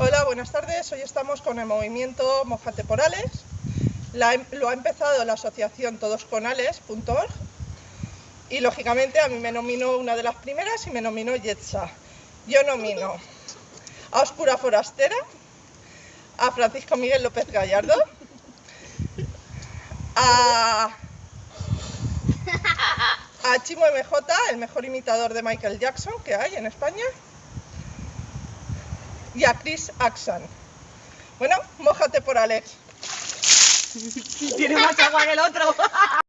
Hola, buenas tardes. Hoy estamos con el movimiento Mojate por Ales. Lo ha empezado la asociación todosconales.org y lógicamente a mí me nominó una de las primeras y me nominó Yetsa. Yo nomino a Oscura Forastera, a Francisco Miguel López Gallardo, a Chimo MJ, el mejor imitador de Michael Jackson que hay en España, y a Chris Axan. Bueno, mójate por Alex. Tiene más agua que el otro.